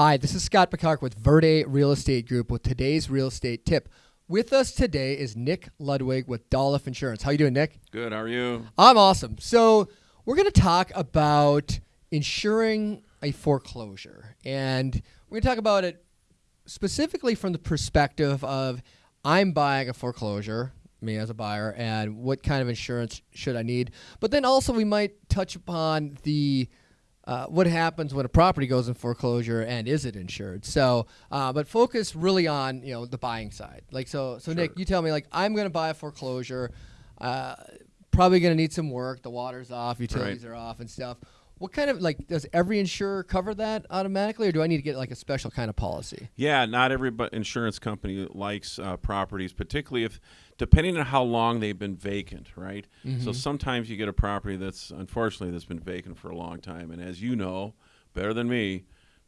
Hi, this is Scott Picard with Verde Real Estate Group with today's real estate tip. With us today is Nick Ludwig with Dolliff Insurance. How you doing, Nick? Good. How are you? I'm awesome. So we're going to talk about insuring a foreclosure, and we're going to talk about it specifically from the perspective of I'm buying a foreclosure, me as a buyer, and what kind of insurance should I need. But then also we might touch upon the uh, what happens when a property goes in foreclosure and is it insured? So, uh, but focus really on you know the buying side. Like so, so Sure. Nick, you tell me like I'm going to buy a foreclosure, uh, probably going to need some work. The water's off, utilities are off, and stuff. What kind of like does every insurer cover that automatically, or do I need to get like a special kind of policy? Yeah, not every insurance company likes uh, properties, particularly if, depending on how long they've been vacant, right? So sometimes you get a property that's unfortunately that's been vacant for a long time, and as you know better than me,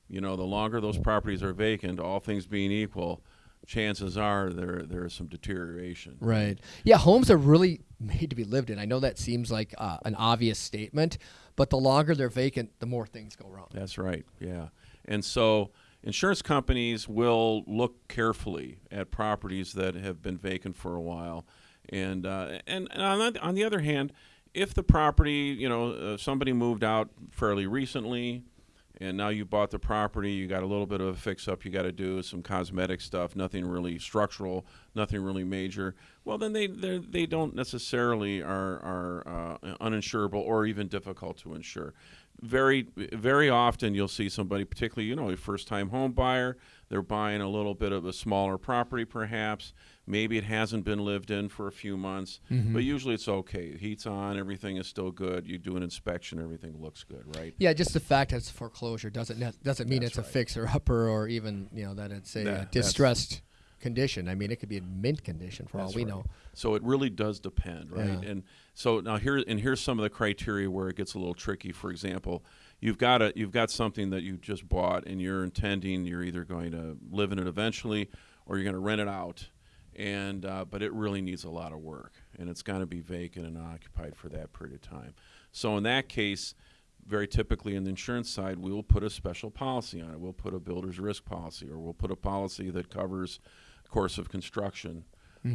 you know the longer those properties are vacant, all things being equal, chances are there there is some deterioration. Right. Yeah, homes are really made to be lived in. I know that seems like uh, an obvious statement, but the longer they're vacant, the more things go wrong. That's right. Yeah. And so insurance companies will look carefully at properties that have been vacant for a while. And uh, and, and on, the, on the other hand, if the property, you know, uh, somebody moved out fairly recently, and now you bought the property, you got a little bit of a fix up you got to do, some cosmetic stuff, nothing really structural, nothing really major. Well, then they they don't necessarily are are uh, uninsurable or even difficult to insure. Very very often you'll see somebody, particularly you know a first time home buyer, they're buying a little bit of a smaller property perhaps. Maybe it hasn't been lived in for a few months, Mm-hmm. but usually it's okay. Heat's on, everything is still good. You do an inspection, everything looks good, right? Yeah, just the fact that it's foreclosure doesn't ne- doesn't mean That's it's a fixer upper or even you know that it's a That- uh, distressed condition. I mean, it could be in mint condition for all we right. know. So it really does depend, right? Yeah. And so now here and here's some of the criteria where it gets a little tricky. For example, you've got a you've got something that you just bought and you're intending you're either going to live in it eventually or you're going to rent it out. And uh, but it really needs a lot of work and it's going to be vacant and occupied for that period of time. So in that case, very typically in the insurance side, we will put a special policy on it. We'll put a builder's risk policy, or we'll put a policy that covers course of construction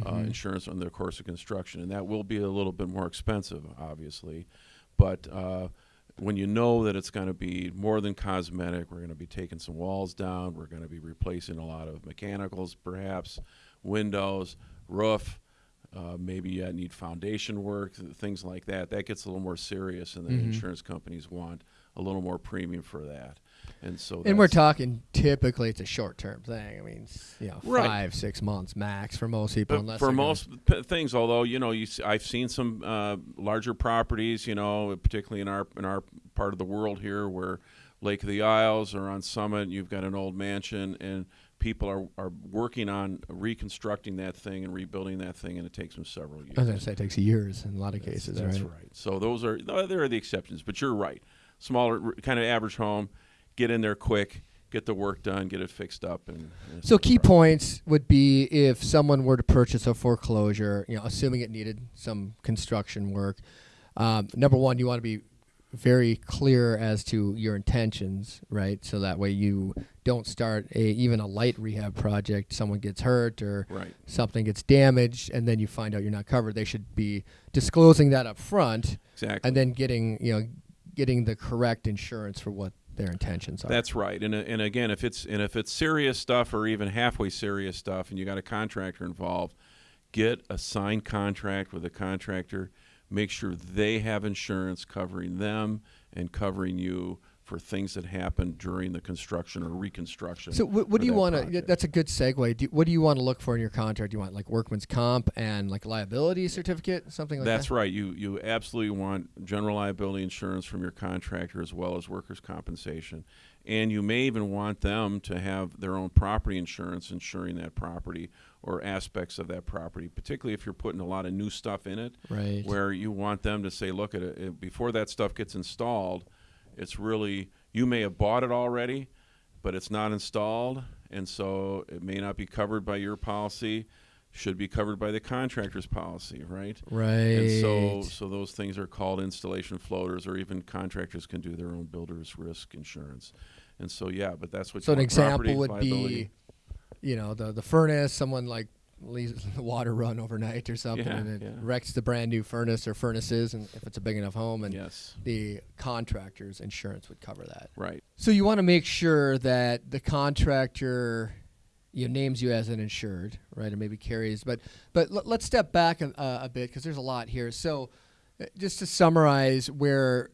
uh, insurance on the course of construction, and that will be a little bit more expensive, obviously. But uh, when you know that it's going to be more than cosmetic, we're going to be taking some walls down, we're going to be replacing a lot of mechanicals, perhaps windows, roof. Uh, maybe you need foundation work, things like that. That gets a little more serious, and then insurance companies want a little more premium for that. And so, And we're talking typically it's a short term thing. I mean, you know, Right. five six months max for most people. But unless for most p- things, although you know, you I've seen some uh, larger properties, you know, particularly in our in our part of the world here, where Lake of the Isles or on Summit, you've got an old mansion, and people are, are working on reconstructing that thing and rebuilding that thing, and it takes them several years. I was going to say it takes years in a lot of cases, That's right? right. So those are there are the exceptions, but you're right. Smaller, kind of average home, get in there quick, get the work done, get it fixed up, and, and So key problem. points would be if someone were to purchase a foreclosure, you know, assuming it needed some construction work. Um, number one, you want to be very clear as to your intentions, right? So that way you don't start a even a light rehab project. Someone gets hurt or Right. something gets damaged, and then you find out you're not covered. They should be disclosing that up front, Exactly. and then getting you know getting the correct insurance for what their intentions are. That's right, and and again, if it's and if it's serious stuff or even halfway serious stuff, and you got a contractor involved, get a signed contract with a contractor. Make sure they have insurance covering them and covering you for things that happen during the construction or reconstruction. So what, what do you want to? That's a good segue. Do, what do you want to look for in your contract? Do you want like workman's comp and like liability certificate, something like That's that? That's right. You you absolutely want general liability insurance from your contractor as well as workers' compensation, and you may even want them to have their own property insurance insuring that property or aspects of that property, particularly if you're putting a lot of new stuff in it. Right. Where you want them to say, look at it before that stuff gets installed. It's really you may have bought it already, but it's not installed, and so it may not be covered by your policy. Should be covered by the contractor's policy, right? Right. And so, so those things are called installation floaters, or even contractors can do their own builder's risk insurance. And so yeah, but that's what So an example would liability. be, you know, the the furnace. Someone like leaves the water run overnight or something, Yeah, and it yeah. wrecks the brand new furnace or furnaces, and if it's a big enough home, and yes, the contractor's insurance would cover that. right. So you want to make sure that the contractor you know, names you as an insured, right, and maybe carries. But but l- let's step back a, uh, a bit because there's a lot here. So uh, just to summarize, where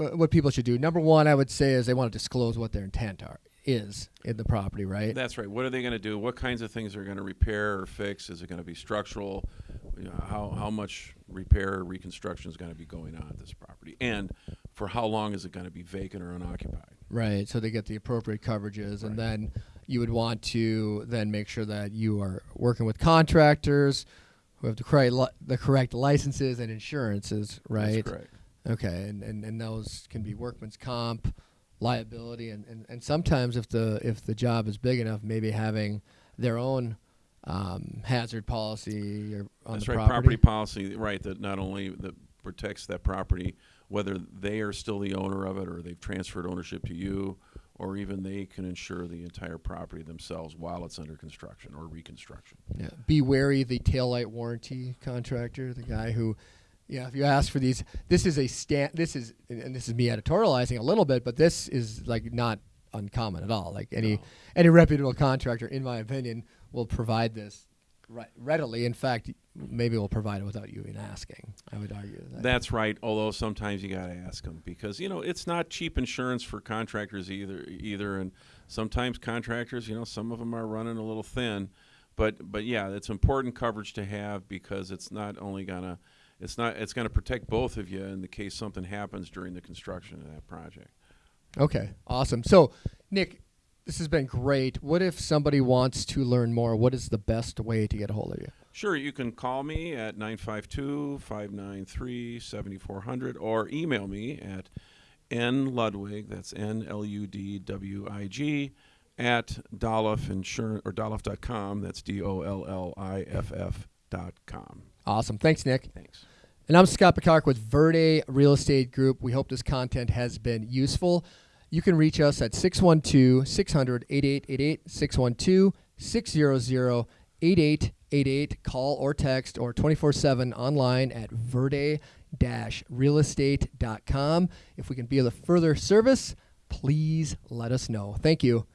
uh, what people should do. Number one, I would say is they want to disclose what their intent are is in the property, right? That's right. What are they going to do? What kinds of things are going to repair or fix? Is it going to be structural? You know, how how much repair or reconstruction is going to be going on at this property? And for how long is it going to be vacant or unoccupied? Right. So they get the appropriate coverages, and then you would want to then make sure that you are working with contractors who have the correct li- the correct licenses and insurances, right? That's correct. Okay, and, and, and those can be workman's comp, liability, and, and, and sometimes if the if the job is big enough, maybe having their own um, hazard policy or on That's the right. property. policy, right? That not only that protects that property, whether they are still the owner of it or they've transferred ownership to you, or even they can insure the entire property themselves while it's under construction or reconstruction. Yeah. Be wary the taillight warranty contractor, the guy who, yeah, if you ask for these, this is a stand. This is, and this is me editorializing a little bit, but this is like not uncommon at all. Like any No. any reputable contractor, in my opinion, will provide this right, readily. In fact, maybe will provide it without you even asking. I would argue that. That's right. Although sometimes you got to ask them because you know it's not cheap insurance for contractors either. Either, and sometimes contractors, you know, some of them are running a little thin. But but yeah, it's important coverage to have because it's not only gonna it's not it's gonna protect both of you in the case something happens during the construction of that project. Okay, awesome. So, Nick, this has been great. What if somebody wants to learn more? What is the best way to get a hold of you? Sure, you can call me at 952-593-7400 or email me at n ludwig that's N-L-U-D-W-I-G, at Dolliff Insurance, or Dolliff.com, that's D-O-L-L-I-F-F dot com. Awesome. Thanks, Nick. Thanks. And I'm Scott Picard with Verde Real Estate Group. We hope this content has been useful. You can reach us at 612 600 8888, 612 600 8888. Call or text or 24 7 online at verde realestate.com. If we can be of further service, please let us know. Thank you.